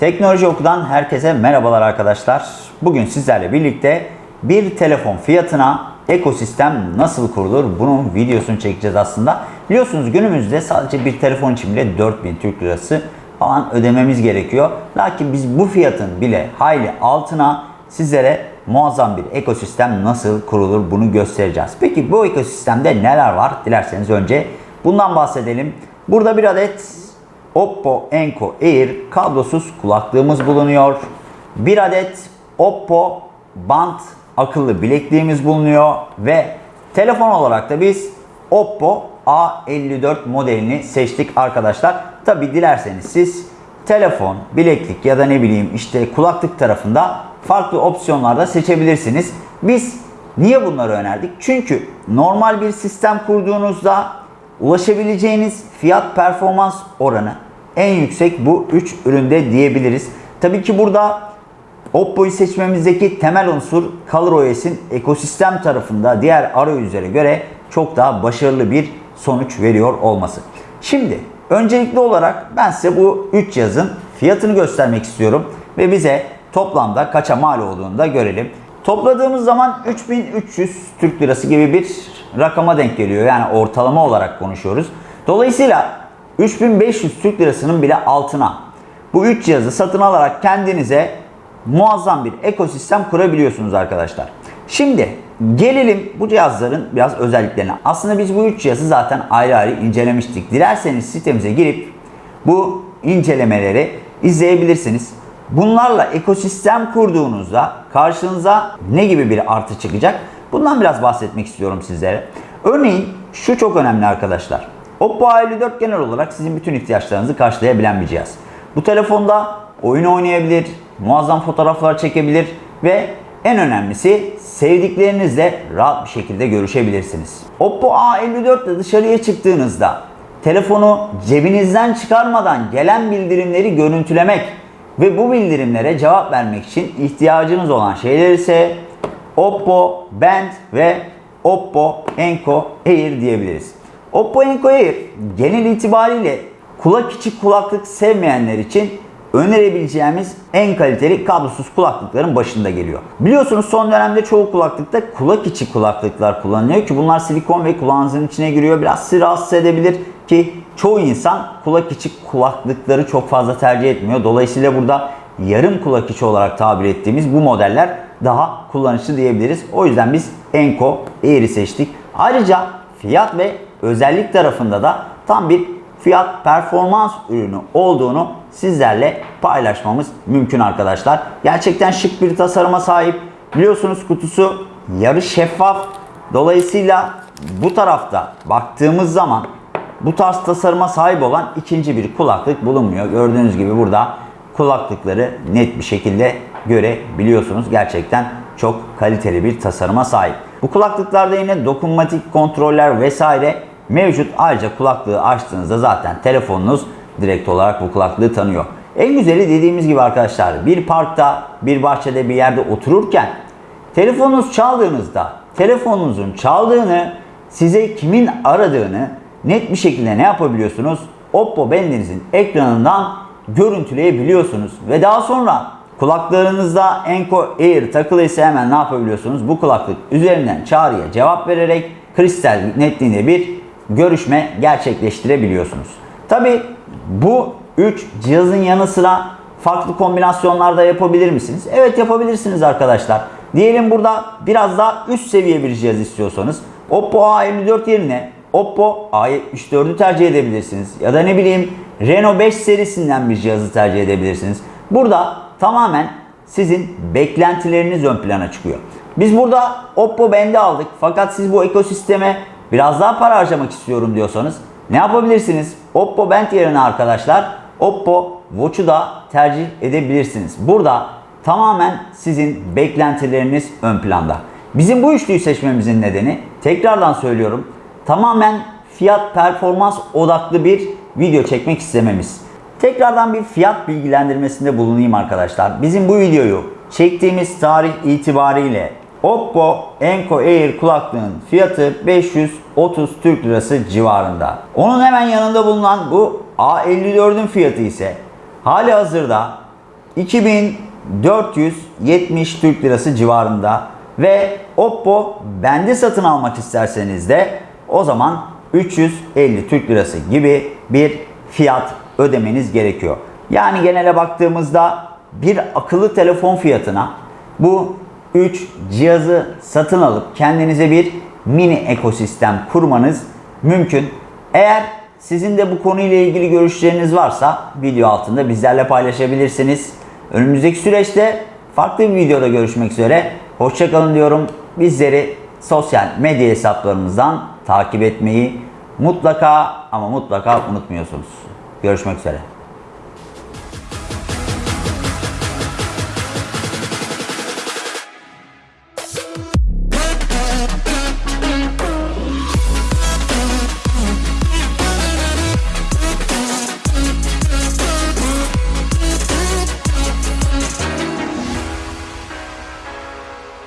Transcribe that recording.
Teknoloji Oku'dan herkese merhabalar arkadaşlar. Bugün sizlerle birlikte bir telefon fiyatına ekosistem nasıl kurulur bunun videosunu çekeceğiz aslında. Biliyorsunuz günümüzde sadece bir telefon için bile 4000 Türk Lirası falan ödememiz gerekiyor. Lakin biz bu fiyatın bile hayli altına sizlere muazzam bir ekosistem nasıl kurulur bunu göstereceğiz. Peki bu ekosistemde neler var? Dilerseniz önce bundan bahsedelim. Burada bir adet Oppo Enco Air kablosuz kulaklığımız bulunuyor. Bir adet Oppo Band akıllı bilekliğimiz bulunuyor ve telefon olarak da biz Oppo A54 modelini seçtik arkadaşlar. Tabi dilerseniz siz telefon, bileklik ya da ne bileyim işte kulaklık tarafında farklı opsiyonlarda seçebilirsiniz. Biz niye bunları önerdik? Çünkü normal bir sistem kurduğunuzda ulaşabileceğiniz fiyat performans oranı en yüksek bu 3 üründe diyebiliriz. Tabii ki burada Oppo'yu seçmemizdeki temel unsur ColorOS'in ekosistem tarafında diğer arayüzlere göre çok daha başarılı bir sonuç veriyor olması. Şimdi öncelikli olarak ben size bu 3 cihazın fiyatını göstermek istiyorum ve bize toplamda kaça mal olduğunu da görelim. Topladığımız zaman 3300 Türk Lirası gibi bir rakama denk geliyor. Yani ortalama olarak konuşuyoruz. Dolayısıyla 3500 Türk Lirasının bile altına bu 3 cihazı satın alarak kendinize muazzam bir ekosistem kurabiliyorsunuz arkadaşlar. Şimdi gelelim bu cihazların biraz özelliklerine. Aslında biz bu 3 cihazı zaten ayrı ayrı incelemiştik. Dilerseniz sitemize girip bu incelemeleri izleyebilirsiniz. Bunlarla ekosistem kurduğunuzda karşınıza ne gibi bir artı çıkacak? Bundan biraz bahsetmek istiyorum sizlere. Örneğin şu çok önemli arkadaşlar. Oppo A54 genel olarak sizin bütün ihtiyaçlarınızı karşılayabilen bir cihaz. Bu telefonda oyun oynayabilir, muazzam fotoğraflar çekebilir ve en önemlisi sevdiklerinizle rahat bir şekilde görüşebilirsiniz. Oppo A54 ile dışarıya çıktığınızda telefonu cebinizden çıkarmadan gelen bildirimleri görüntülemek ve bu bildirimlere cevap vermek için ihtiyacınız olan şeyler ise Oppo Band ve Oppo Enco Air diyebiliriz. Oppo Enco Air genel itibariyle kulak içi kulaklık sevmeyenler için önerebileceğimiz en kaliteli kablosuz kulaklıkların başında geliyor. Biliyorsunuz son dönemde çoğu kulaklıkta kulak içi kulaklıklar kullanılıyor ki bunlar silikon ve kulağınızın içine giriyor. Biraz sizi rahatsız edebilir ki çoğu insan kulak içi kulaklıkları çok fazla tercih etmiyor. Dolayısıyla burada yarım kulak içi olarak tabir ettiğimiz bu modeller daha kullanışlı diyebiliriz. O yüzden biz Enco Air'i seçtik. Ayrıca fiyat ve özellik tarafında da tam bir fiyat performans ürünü olduğunu sizlerle paylaşmamız mümkün arkadaşlar. Gerçekten şık bir tasarıma sahip. Biliyorsunuz kutusu yarı şeffaf. Dolayısıyla bu tarafta baktığımız zaman bu tarz tasarıma sahip olan ikinci bir kulaklık bulunmuyor. Gördüğünüz gibi burada kulaklıkları net bir şekilde görebiliyorsunuz. Gerçekten çok kaliteli bir tasarıma sahip. Bu kulaklıklarda yine dokunmatik kontroller vesaire mevcut. Ayrıca kulaklığı açtığınızda zaten telefonunuz direkt olarak bu kulaklığı tanıyor. En güzeli dediğimiz gibi arkadaşlar bir parkta, bir bahçede bir yerde otururken telefonunuz çaldığınızda telefonunuzun çaldığını, size kimin aradığını net bir şekilde ne yapabiliyorsunuz? Oppo Band'inizin ekranından görüntüleyebiliyorsunuz. Ve daha sonra kulaklarınızda Enco Air takılıysa hemen ne yapabiliyorsunuz? Bu kulaklık üzerinden çağrıya cevap vererek kristal netliğinde bir görüşme gerçekleştirebiliyorsunuz. Tabi bu 3 cihazın yanı sıra farklı kombinasyonlarda yapabilir misiniz? Evet yapabilirsiniz arkadaşlar. Diyelim burada biraz daha üst seviye bir cihaz istiyorsanız Oppo A54 yerine Oppo A74'ü tercih edebilirsiniz. Ya da ne bileyim Reno 5 serisinden bir cihazı tercih edebilirsiniz. Burada tamamen sizin beklentileriniz ön plana çıkıyor. Biz burada Oppo Band'i aldık fakat siz bu ekosisteme biraz daha para harcamak istiyorum diyorsanız ne yapabilirsiniz? Oppo Band yerine arkadaşlar Oppo Watch'u da tercih edebilirsiniz. Burada tamamen sizin beklentileriniz ön planda. Bizim bu üçlüyü seçmemizin nedeni tekrardan söylüyorum tamamen fiyat performans odaklı bir video çekmek istememiz. Tekrardan bir fiyat bilgilendirmesinde bulunayım arkadaşlar. Bizim bu videoyu çektiğimiz tarih itibariyle Oppo Enco Air kulaklığın fiyatı 530 Türk Lirası civarında. Onun hemen yanında bulunan bu A54'ün fiyatı ise hali hazırda 2470 Türk Lirası civarında ve Oppo bende satın almak isterseniz de o zaman 350 Türk Lirası gibi bir fiyat ödemeniz gerekiyor. Yani genele baktığımızda bir akıllı telefon fiyatına bu 3 cihazı satın alıp kendinize bir mini ekosistem kurmanız mümkün. Eğer sizin de bu konuyla ilgili görüşleriniz varsa video altında bizlerle paylaşabilirsiniz. Önümüzdeki süreçte farklı bir videoda görüşmek üzere. Hoşçakalın diyorum. Bizleri sosyal medya hesaplarımızdan takip etmeyi mutlaka ama mutlaka unutmuyorsunuz. Görüşmek üzere.